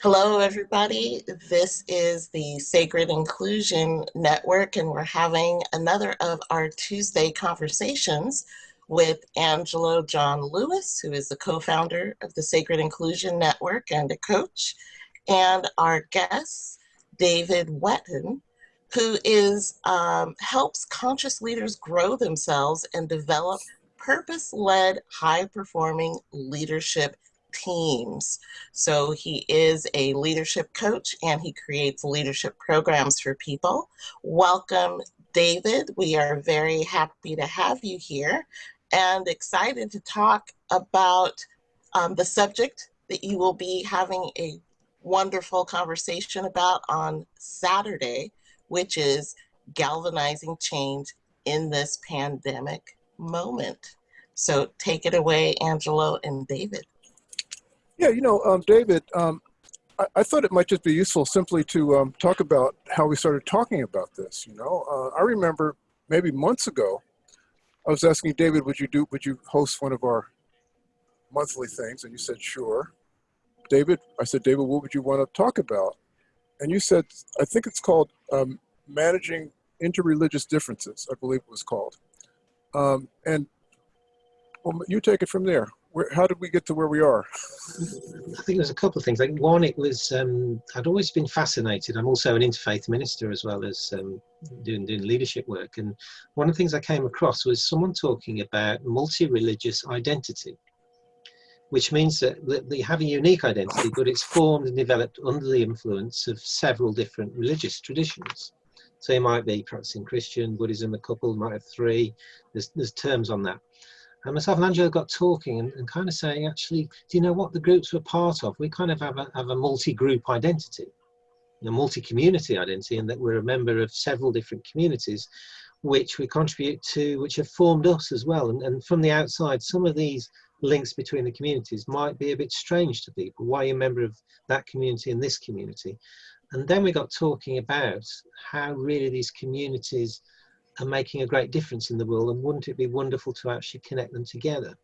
Hello, everybody. This is the Sacred Inclusion Network, and we're having another of our Tuesday conversations with Angelo John Lewis, who is the co founder of the Sacred Inclusion Network and a coach, and our guest, David Wetton, who is um, helps conscious leaders grow themselves and develop purpose-led high-performing leadership teams. So he is a leadership coach and he creates leadership programs for people. Welcome, David. We are very happy to have you here and excited to talk about um, the subject that you will be having a wonderful conversation about on Saturday, which is galvanizing change in this pandemic moment. So take it away, Angelo and David. Yeah, you know, um, David, um, I, I, thought it might just be useful simply to um, talk about how we started talking about this. You know, uh, I remember maybe months ago, I was asking David, would you do, would you host one of our monthly things? And you said, sure. David, I said, David, what would you want to talk about? And you said, I think it's called um, managing interreligious differences, I believe it was called. Um, and well, you take it from there where, how did we get to where we are? I think there's a couple of things. Like one, it was um, I'd always been fascinated. I'm also an interfaith minister as well as um, doing doing leadership work. And one of the things I came across was someone talking about multi-religious identity, which means that, they have a unique identity, but it's formed and developed under the influence of several different religious traditions. So you might be practicing Christian, Buddhism, a couple might have three. There's there's terms on that. And myself and Angelo got talking and, and, kind of saying, actually, do you know what the groups we're part of? We kind of have a, have a multi-group identity, a multi-community identity, and that we're a member of several different communities, which we contribute to, which have formed us as well. And, and from the outside, some of these links between the communities might be a bit strange to people. Why are you a member of that community and this community? And then we got talking about how really these communities are making a great difference in the world and wouldn't it be wonderful to actually connect them together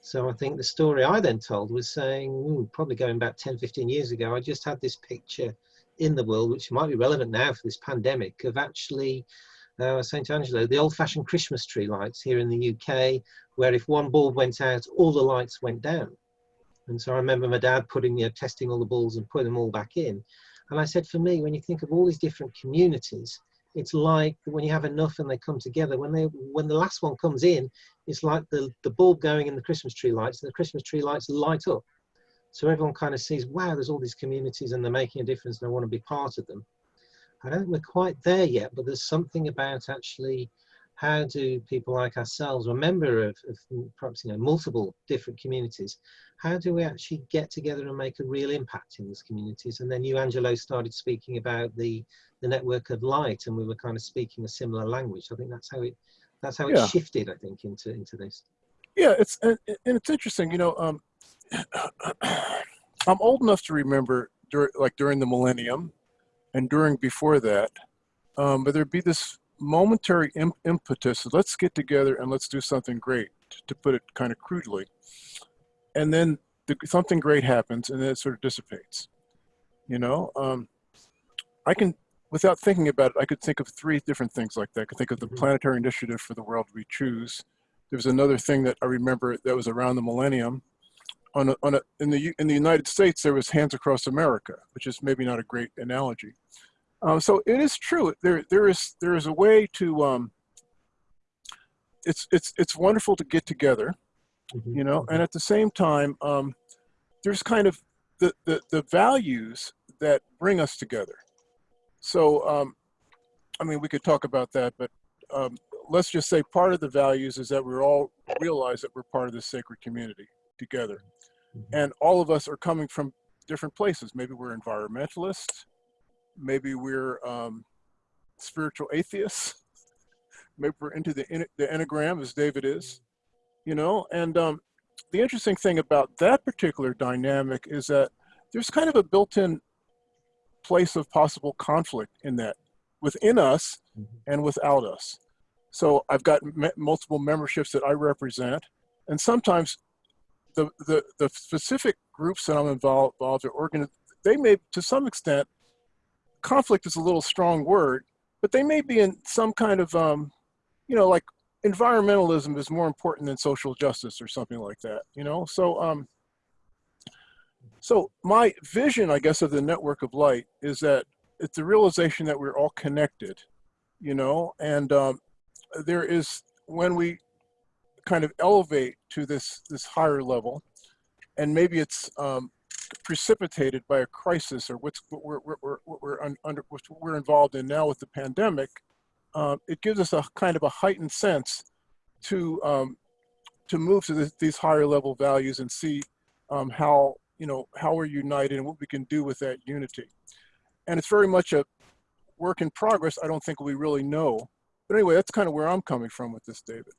so i think the story i then told was saying ooh, probably going back 10 15 years ago i just had this picture in the world which might be relevant now for this pandemic of actually uh, St. Angelo, the old fashioned Christmas tree lights here in the UK, where if one bulb went out, all the lights went down. And so I remember my dad putting, you know, testing all the bulbs and putting them all back in. And I said, for me, when you think of all these different communities, it's like when you have enough and they come together when they when the last one comes in it's like the the bulb going in the christmas tree lights and the christmas tree lights light up. So everyone kind of sees wow there's all these communities and they're making a difference and i want to be part of them. I don't think we're quite there yet but there's something about actually how do people like ourselves, a member of, of, perhaps you know multiple different communities, how do we actually get together and make a real impact in these communities? And then you, Angelo, started speaking about the the network of light, and we were kind of speaking a similar language. I think that's how it that's how it yeah. shifted. I think into into this. Yeah, it's and, and it's interesting. You know, um, I'm old enough to remember during like during the millennium, and during before that, um, but there'd be this momentary impetus let's get together and let's do something great to put it kind of crudely. And then the, something great happens and then it sort of dissipates you know? Um, i can without thinking about it i could think of three different things like that. I could think of the mm-hmm. planetary initiative for the world we choose. There was another thing that i remember that was around the millennium. On a, on a, in the in the united states there was hands across america which is maybe not a great analogy um, so it is true. There, there is, there is a way to. Um, it's, it's, it's wonderful to get together, mm-hmm. you know, and mm-hmm. at the same time, um, there's kind of the, the, the values that bring us together. So, um, I mean, we could talk about that, but um, let's just say part of the values is that we all realize that we're part of this sacred community together. Mm-hmm. And all of us are coming from different places. Maybe we're environmentalists, maybe we're um, spiritual atheists. Maybe we're into the, the Enneagram as David is, you know? And um, the interesting thing about that particular dynamic is that there's kind of a built-in place of possible conflict in that within us mm-hmm. and without us. So I've got multiple memberships that I represent, and sometimes the, the, the specific groups that I'm involved, involved or organ, they may, to some extent, conflict is a little strong word, but they may be in some kind of, um, you know, like environmentalism is more important than social justice or something like that, you know? So, um, so my vision, I guess, of the network of light is that it's the realization that we're all connected, you know, and um, there is when we kind of elevate to this this higher level, and maybe it's um, precipitated by a crisis or what's what we're we're, we're, under what we're involved in now with the pandemic. Um, it gives us a kind of a heightened sense to um, to move to these higher level values and see um, how you know how we're united and what we can do with that unity. And it's very much a work in progress. I don't think we really know. But anyway, that's kind of where I'm coming from with this, David.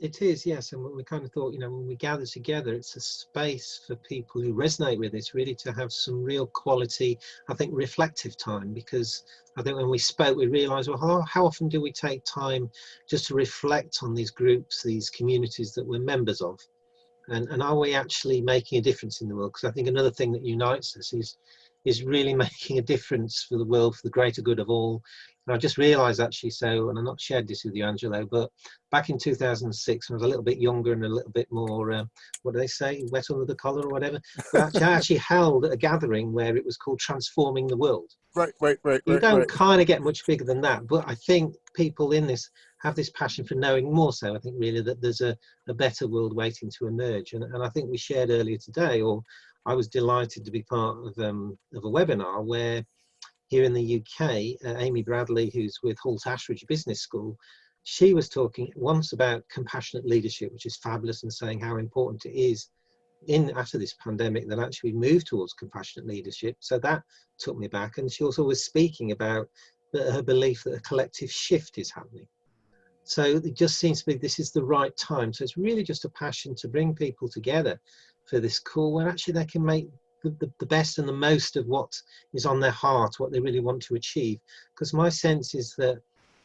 It is, yes. And we kind of thought, you know, when we gather together, it's a space for people who resonate with this really to have some real quality, I think, reflective time. Because I think when we spoke, we realized, well, how, how often do we take time just to reflect on these groups, these communities that we're members of? And, and are we actually making a difference in the world? Because I think another thing that unites us is is really making a difference for the world, for the greater good of all. And I just realised actually, so, and I'm not shared this with you, Angelo, but back in 2006, when I was a little bit younger and a little bit more, uh, what do they say, wet under the collar or whatever, actually, I actually held a gathering where it was called Transforming the World. Right, right, right. You right, don't right. kind of get much bigger than that, but I think people in this have this passion for knowing more so. I think really that there's a, a better world waiting to emerge. And, and I think we shared earlier today, or I was delighted to be part of, um, of a webinar where here in the UK, uh, Amy Bradley, who's with Hult Ashridge Business School, she was talking once about compassionate leadership, which is fabulous, and saying how important it is in after this pandemic that actually move towards compassionate leadership. So that took me back. And she also was speaking about the, her belief that a collective shift is happening. So it just seems to be this is the right time. So it's really just a passion to bring people together for this call where actually they can make the, the, best and the most of what is on their heart, what they really want to achieve. Because my sense is that,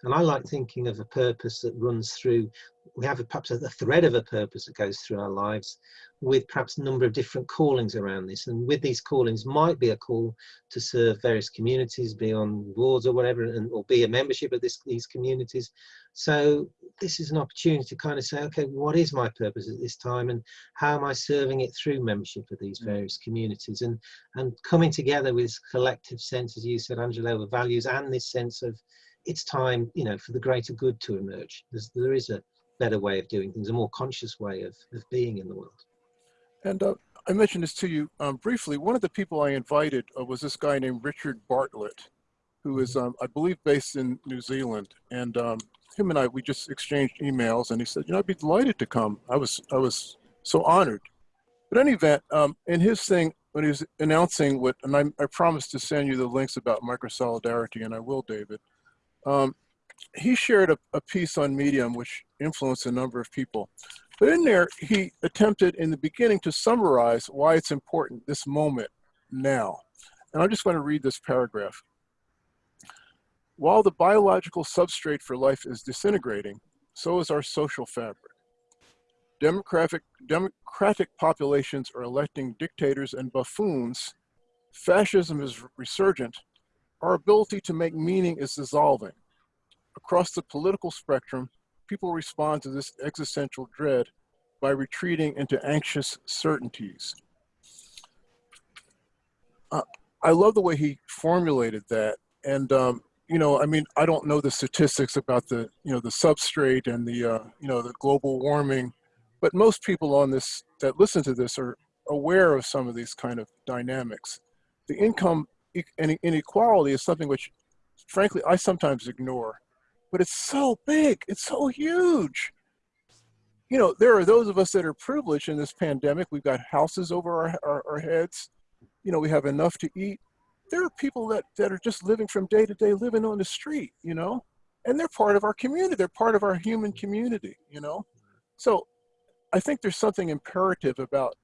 and I like thinking of a purpose that runs through, we have a, perhaps a, a thread of a purpose that goes through our lives with perhaps a number of different callings around this. And with these callings might be a call to serve various communities, be on boards or whatever, and, or be a membership of this, these communities. So this is an opportunity to kind of say, okay, what is my purpose at this time and how am I serving it through membership of these mm. various communities and, and coming together with collective sense, as you said, Angelo, of values and this sense of it's time, you know, for the greater good to emerge. There's, there is a better way of doing things, a more conscious way of, of being in the world. And uh, I mentioned this to you um, briefly. One of the people I invited uh, was this guy named Richard Bartlett, who is, um, I believe, based in New Zealand. And um, him and I, we just exchanged emails, and he said, "You know, I'd be delighted to come." I was, I was so honored. But any event, um, in his thing, when he was announcing what, and I, I promised to send you the links about micro solidarity, and I will, David. Um, he shared a, a piece on Medium, which influenced a number of people. But in there, he attempted in the beginning to summarize why it's important this moment now. And I'm just going to read this paragraph. While the biological substrate for life is disintegrating, so is our social fabric. Democratic, democratic populations are electing dictators and buffoons. Fascism is resurgent. Our ability to make meaning is dissolving. Across the political spectrum, people respond to this existential dread by retreating into anxious certainties. Uh, I love the way he formulated that. And um, you know, I mean, I don't know the statistics about the, you know, the substrate and the, uh, you know, the global warming, but most people on this that listen to this are aware of some of these kind of dynamics. The income inequality is something which, frankly, I sometimes ignore, but it's so big, it's so huge. You know, there are those of us that are privileged in this pandemic. We've got houses over our, our, our heads. You know, we have enough to eat there are people that, that are just living from day to day, living on the street, you know, and they're part of our community. They're part of our human community, you know. So I think there's something imperative about,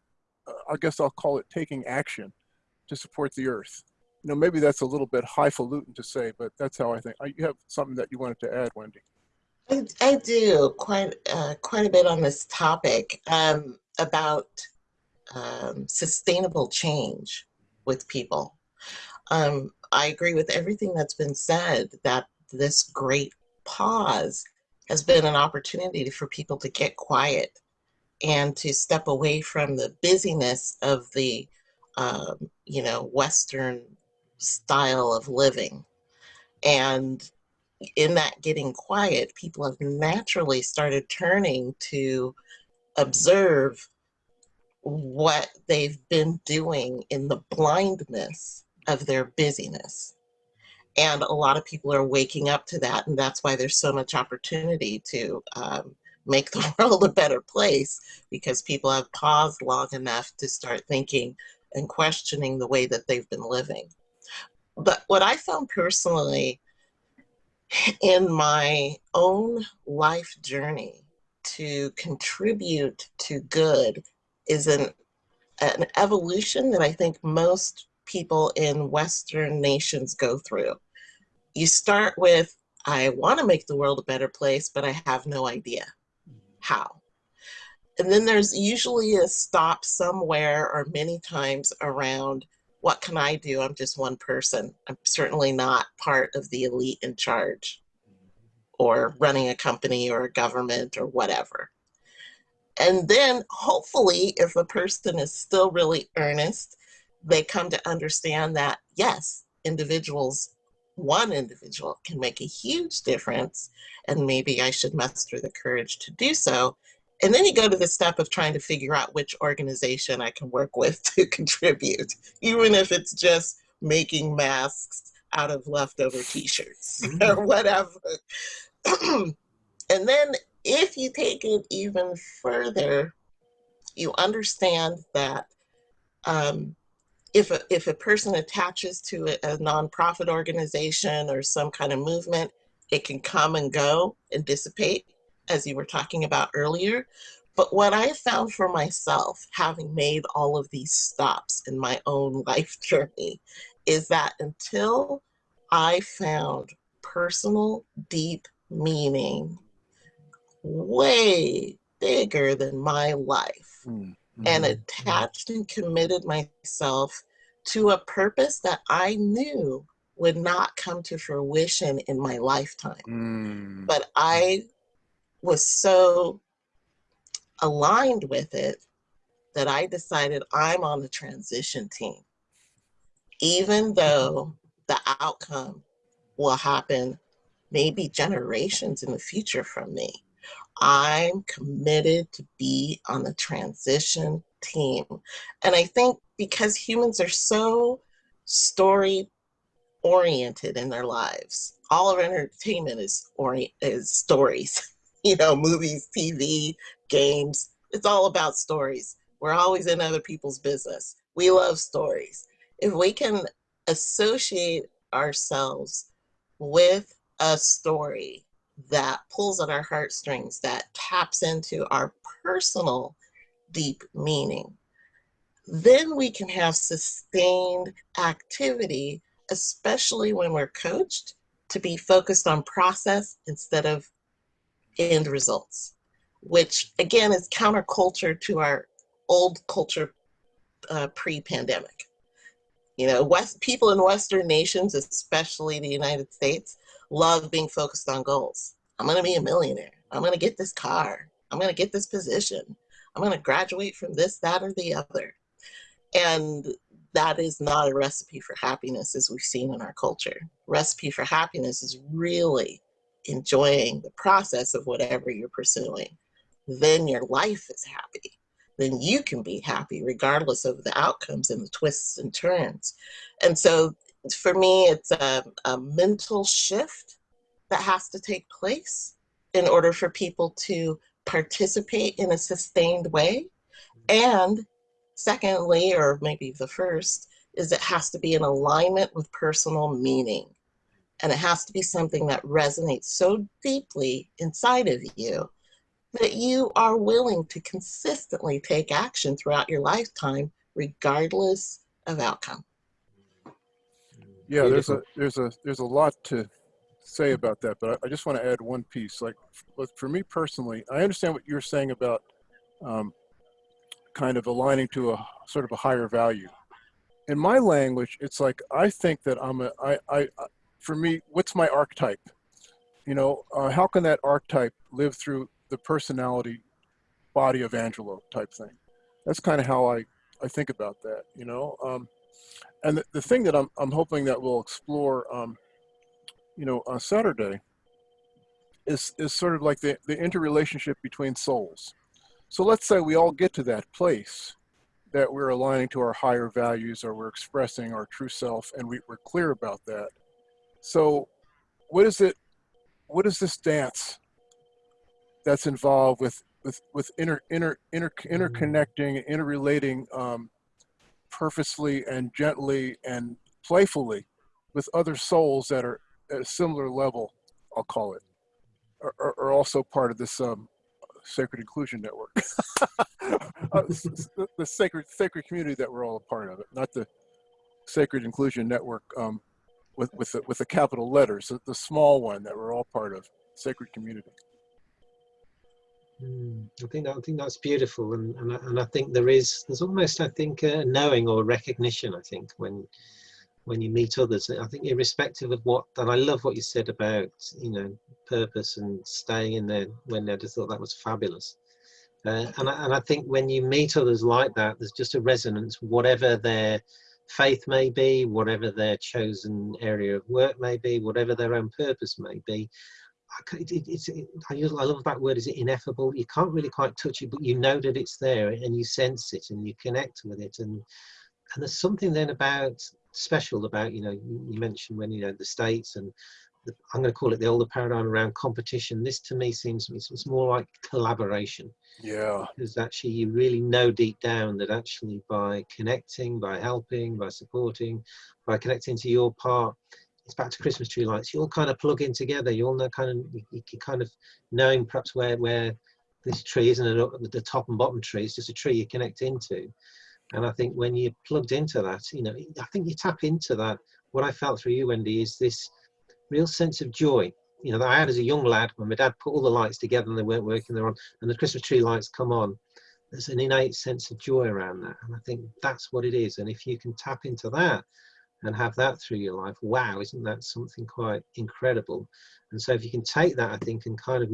uh, I guess I'll call it taking action to support the earth. You know, maybe that's a little bit highfalutin to say, but that's how I think. You have something that you wanted to add, Wendy. I, I do quite uh, quite a bit on this topic um, about um, sustainable change with people. Um, I agree with everything that's been said that this great pause has been an opportunity for people to get quiet and to step away from the busyness of the, um, you know, Western style of living. And in that getting quiet, people have naturally started turning to observe what they've been doing in the blindness of their busyness. And a lot of people are waking up to that, and that's why there's so much opportunity to um, make the world a better place because people have paused long enough to start thinking and questioning the way that they've been living. But what I found personally in my own life journey to contribute to good is an, an evolution that I think most people in Western nations go through. You start with, I want to make the world a better place, but I have no idea how. And then there's usually a stop somewhere or many times around what can I do? I'm just one person. I'm certainly not part of the elite in charge or running a company or a government or whatever. And then hopefully, if a person is still really earnest, they come to understand that yes, individuals, one individual can make a huge difference, and maybe I should muster the courage to do so. And then you go to the step of trying to figure out which organization I can work with to contribute, even if it's just making masks out of leftover t shirts Mhm. or whatever. and then if you take it even further, you understand that um, if, a, if a person attaches to a, a nonprofit organization or some kind of movement, it can come and go and dissipate, as you were talking about earlier. But what I found for myself, having made all of these stops in my own life journey, is that until I found personal, deep meaning way bigger than my life Mm, and attached and committed myself to a purpose that I knew would not come to fruition in my lifetime. Mm, But I was so aligned with it that I decided I'm on the transition team. Even though the outcome will happen maybe generations in the future from me, I'm committed to be on the transition team. And I think because humans are so story oriented in their lives, all of entertainment is is stories. You know, movies, TV, games. It's all about stories. We're always in other people's business. We love stories. If we can associate ourselves with a story that pulls at our heartstrings, that taps into our personal deep meaning, then we can have sustained activity, especially when we're coached to be focused on process instead of end results, which again is counterculture to our old culture uh, pre-pandemic. You know, West people in Western nations, especially the United States, love being focused on goals. I'm going to be a millionaire. I'm going to get this car. I'm going to get this position. I'm going to graduate from this, that, or the other. And that is not a recipe for happiness as we've seen in our culture. Recipe for happiness is really enjoying the process of whatever you're pursuing. Then your life is happy. Then you can be happy regardless of the outcomes and the twists and turns. And so for me, it's a, a mental shift that has to take place in order for people to participate in a sustained way. And secondly, or maybe the first, is it has to be in alignment with personal meaning. And it has to be something that resonates so deeply inside of you that you are willing to consistently take action throughout your lifetime, regardless of outcome. Yeah, there's a there's a there's a lot to say about that, but I, I just want to add one piece. Like, for me personally, I understand what you're saying about um, kind of aligning to a sort of a higher value, in my language, it's like I think that I'm a I I for me, what's my archetype? You know, uh, how can that archetype live through the personality body of Angelo type thing? That's kind of how I I think about that. You know, um, and the, the thing that I'm I'm hoping that we'll explore, um, you know, on Saturday is is sort of like the the interrelationship between souls. So let's say we all get to that place that we're aligning to our higher values or we're expressing our true self and we, we're clear about that. So what is it, what is this dance that's involved with, with, with inter, inter, inter, interconnecting, interrelating um, purposely and gently and playfully with other souls that are at a similar level, I'll call it, are, are also part of this um, Sacred Inclusion Network. uh, the, the, sacred sacred community that we're all a part of it, not the Sacred Inclusion Network um, with with the, with the capital letters, the, the small one that we're all part of, sacred community. Mm, I think that, I think that's beautiful, and and I, and I think there is there's almost I think a knowing or recognition. I think when when you meet others, I think irrespective of what, and I love what you said about you know purpose and staying in there when I just thought that was fabulous. Uh, and, I, and I think when you meet others like that, there's just a resonance, whatever their faith may be, whatever their chosen area of work may be, whatever their own purpose may be. It, it, it's, it, I, use, I love that word, is it ineffable? You can't really quite touch it, but you know that it's there and you sense it and you connect with it. And, and there's something then about special about, you know, you mentioned when, you know, the States and I'm going to call it the older paradigm around competition. This to me seems it's more like collaboration. Yeah. Because actually you really know deep down that actually by connecting, by helping, by supporting, by connecting to your part, it's back to Christmas tree lights. You all kind of plug in together. You all know kind of you, kind of knowing perhaps where where this tree isn't the top and bottom tree. It's just a tree you connect into. And I think when you're plugged into that, you know, I think you tap into that. What I felt through you, Wendy, is this real sense of joy. You know, that I had as a young lad when my dad put all the lights together and they weren't working, they're on, and the Christmas tree lights come on. There's an innate sense of joy around that. And I think that's what it is. And if you can tap into that and have that through your life, wow, isn't that something quite incredible? And so if you can take that, I think, and kind of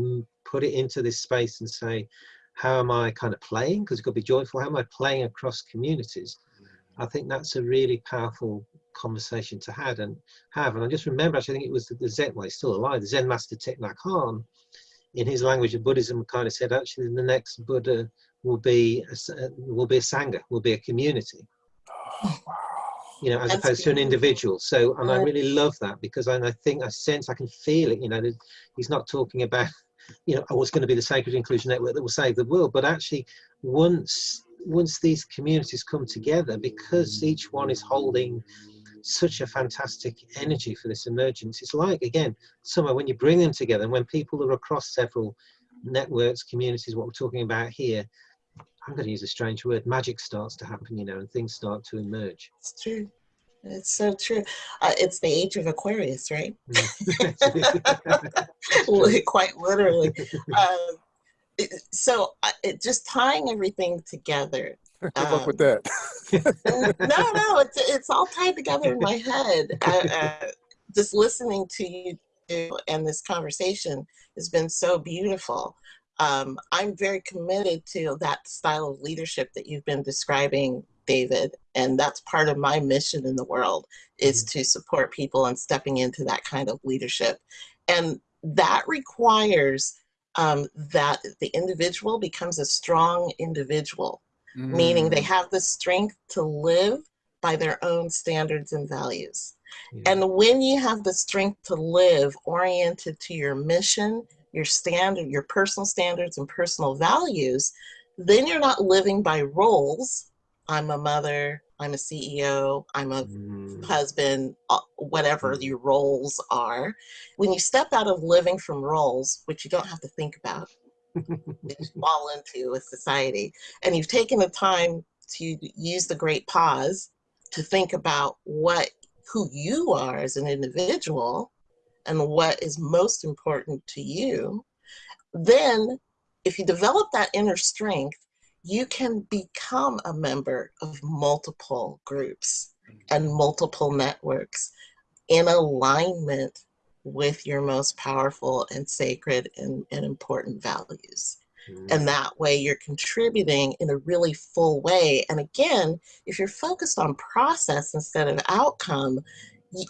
put it into this space and say, how am I kind of playing? Because got to be joyful. How am I playing across communities? Mm. I think that's a really powerful conversation to had and have. And I just remember, actually, I think it was the, the Zen, well, he's still alive, the Zen master Thich Nhat Hanh, in his language of Buddhism, kind of said, actually, the next Buddha will be a, uh, will be a sangha, will be a community. Oh, wow. You know, as That's opposed to an individual. So, and I really love that because I, I think I sense, I can feel it. You know, he's not talking about, you know, oh, it's going to be the Sacred Inclusion Network that will save the world, but actually, once once these communities come together, because mm. each one is holding such a fantastic energy for this emergence. It's like, again, somewhere when you bring them together and when people are across several networks, communities, what we're talking about here, I'm going to use a strange word, magic starts to happen, you know, and things start to emerge. It's true. It's so true. Uh, it's the age of Aquarius, right? Quite literally. Uh, so uh, it, just tying everything together Good um, luck with that. no, no, it's it's all tied together in my head. uh, just listening to you and this conversation has been so beautiful. Um, I'm very committed to that style of leadership that you've been describing, David, and that's part of my mission in the world is mm-hmm. to support people and stepping into that kind of leadership, and that requires um, that the individual becomes a strong individual mm. meaning they mm. have the strength to live by their own standards and values. Yeah. And when you have the strength to live oriented to your mission, your standard, your personal standards and personal values, then you're not living by roles. I'm a mother, I'm a CEO, I'm a mm. husband, uh, whatever mm. your roles are. When you step out of living from roles, which you don't have to think about, fall into a society. And you've taken the time to use the great pause to think about what who you are as an individual and what is most important to you, then if you develop that inner strength, you can become a member of multiple groups. and multiple networks in alignment with your most powerful and sacred and, and important values. Mm. And that way you're contributing in a really full way. And again, if you're focused on process instead of outcome,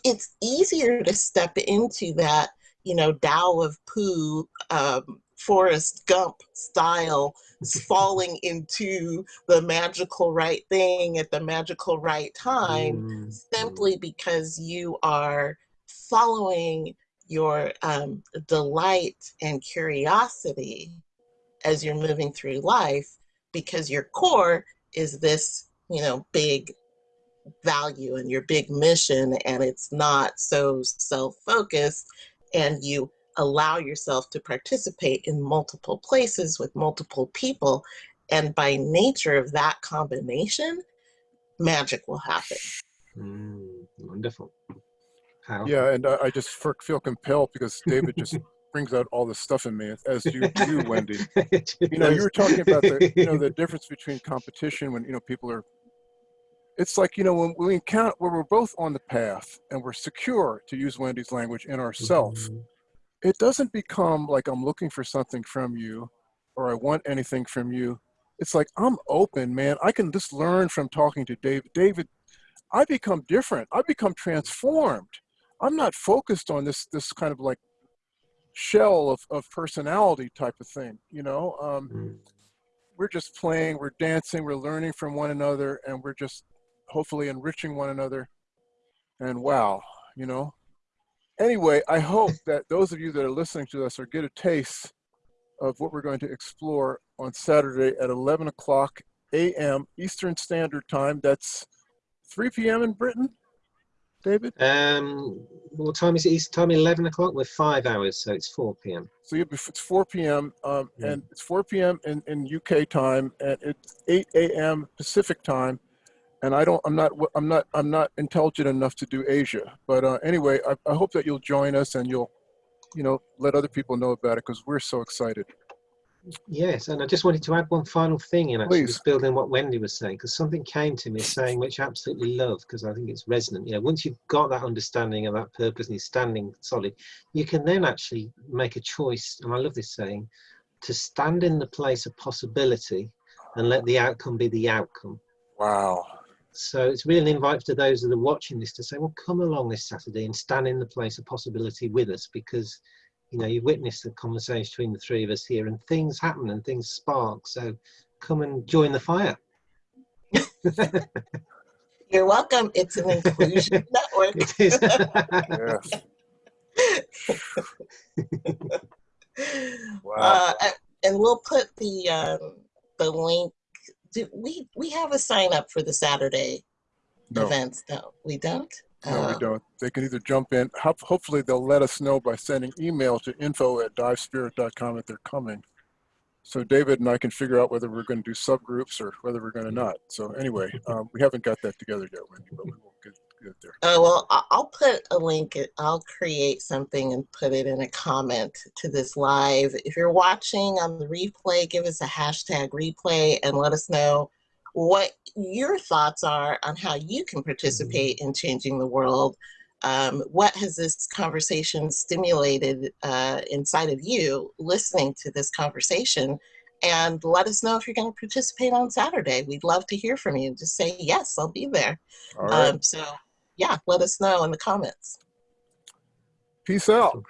it's easier to step into that, you know, Tao of Pooh, um, Forrest Gump style, falling into the magical right thing at the magical right time Mm, simply because you are following your um, delight and curiosity as you're moving through life because your core is this you know big value and your big mission and it's not so self-focused and you allow yourself to participate in multiple places with multiple people and by nature of that combination magic will happen mm, wonderful. Yeah, and I, I just feel compelled because David just brings out all this stuff in me, as you do, Wendy. You know, you were talking about the you know the difference between competition when you know people are. It's like you know when we encounter where we're both on the path and we're secure, to use Wendy's language, in ourself. Mhm. It doesn't become like I'm looking for something from you, or I want anything from you. It's like I'm open, man. I can just learn from talking to David. David, I become different. I become transformed. I'm not focused on this this kind of like shell of, of personality type of thing. You know, um, Mm. we're just playing, we're dancing, we're learning from one another, and we're just hopefully enriching one another. And wow, you know. Anyway, I hope that those of you that are listening to us are get a taste of what we're going to explore on Saturday at 11 o'clock a.m. Eastern Standard Time. That's 3 p.m. in Britain, David. Um, what time is it? East time, 11 o'clock? We're five hours, so it's 4 p.m. So you it's 4 p.m. Um, Yeah. and it's 4 p.m. in, in UK time, and it's 8 a.m. Pacific time. And I don't, I'm not, I'm not, I'm not intelligent enough to do Asia. But uh, anyway, I, I hope that you'll join us and you'll, you know, let other people know about it because we're so excited. Yes, and I just wanted to add one final thing in actually Please. just building on what Wendy was saying, because something came to me saying which I absolutely love because I think it's resonant. You know, once you've got that understanding of that purpose and you're standing solid, you can then actually make a choice, and I love this saying, to stand in the place of possibility and let the outcome be the outcome. Wow. So it's really an invite to those that are watching this to say, well, come along this Saturday and stand in the place of possibility with us because, you know, you've witnessed the conversation between the three of us here and things happen and things spark. So come and join the fire. you're welcome it's an inclusion network It is. Wow. Uh, and we'll put the um, the link. Do we we have a sign up for the Saturday No, events? No, we don't. No, we Oh, don't. They can either jump in. Hop- Hopefully, they'll let us know by sending email to info at divespirit.com that they're coming. So David and I can figure out whether we're going to do subgroups or whether we're going to not. So anyway, um, we haven't got that together yet, Wendy, but we will get, get there. Oh well, I'll put a link. I'll create something and put it in a comment to this live. If you're watching on the replay, give us a hashtag replay and let us know what your thoughts are on how you can participate in changing the world. Um, what has this conversation stimulated uh, inside of you listening to this conversation? And let us know if you're going to participate on Saturday. We'd love to hear from you. Just say, yes, I'll be there. All right. Um, so yeah, let us know in the comments. Peace out.